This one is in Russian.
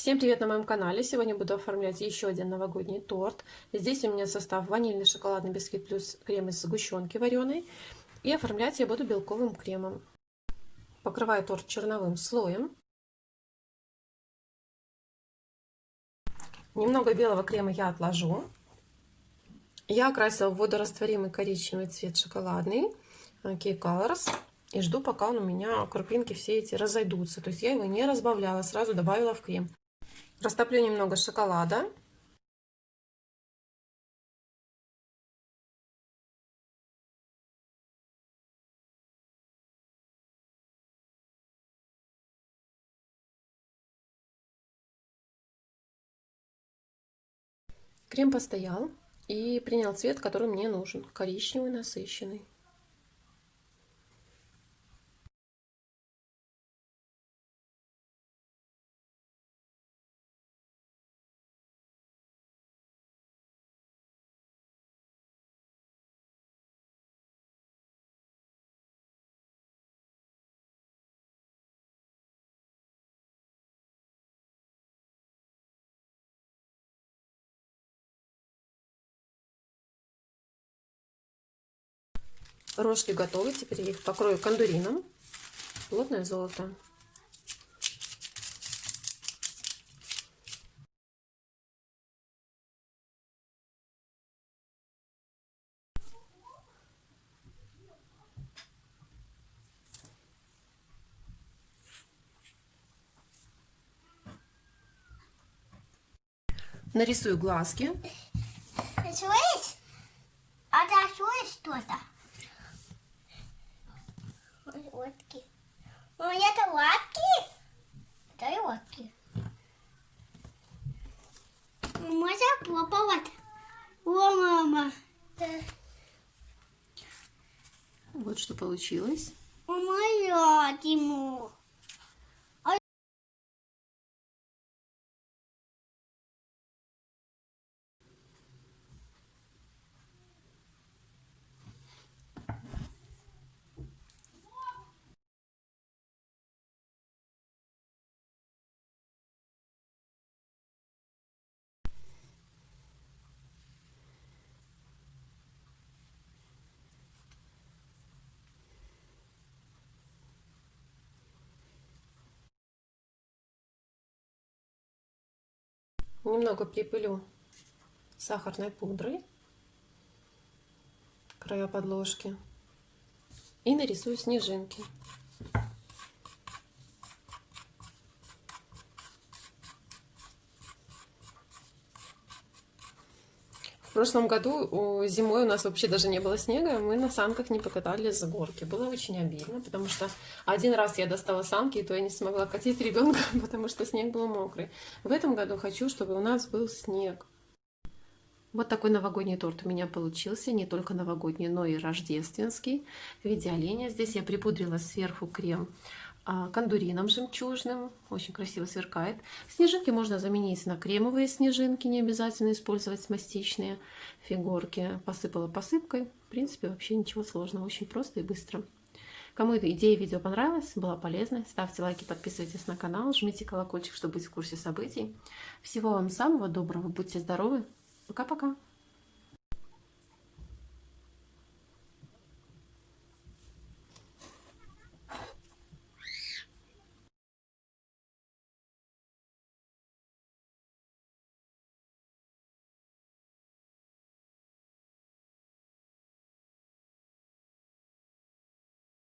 Всем привет на моем канале! Сегодня буду оформлять еще один новогодний торт. Здесь у меня состав ванильный шоколадный бисквит плюс крем из сгущенки вареной. И оформлять я буду белковым кремом. Покрываю торт черновым слоем. Немного белого крема я отложу. Я окрасила в водорастворимый коричневый цвет шоколадный Key Colors. И жду, пока он у меня крупинки все эти разойдутся. То есть я его не разбавляла, сразу добавила в крем. Растоплю немного шоколада. Крем постоял и принял цвет, который мне нужен, коричневый насыщенный. Рожки готовы. Теперь я их покрою кондурином. Плотное золото. Нарисую глазки. Рисуешь? А рисуешь что-то? лодки. Мама, это лодки? Это и лодки. Можно попробовать? О, мама. Вот что получилось. Мама, я Немного припылю сахарной пудрой края подложки и нарисую снежинки. В прошлом году зимой у нас вообще даже не было снега, мы на санках не покатались с горки. Было очень обидно, потому что один раз я достала санки, и то я не смогла катить ребенка, потому что снег был мокрый. В этом году хочу, чтобы у нас был снег. Вот такой новогодний торт у меня получился, не только новогодний, но и рождественский. В виде оленя здесь я припудрила сверху крем кондурином жемчужным. Очень красиво сверкает. Снежинки можно заменить на кремовые снежинки, не обязательно использовать мастичные фигурки. Посыпала посыпкой. В принципе, вообще ничего сложного. Очень просто и быстро. Кому эта идея видео понравилась, была полезной, ставьте лайки, подписывайтесь на канал, жмите колокольчик, чтобы быть в курсе событий. Всего вам самого доброго, будьте здоровы. Пока-пока.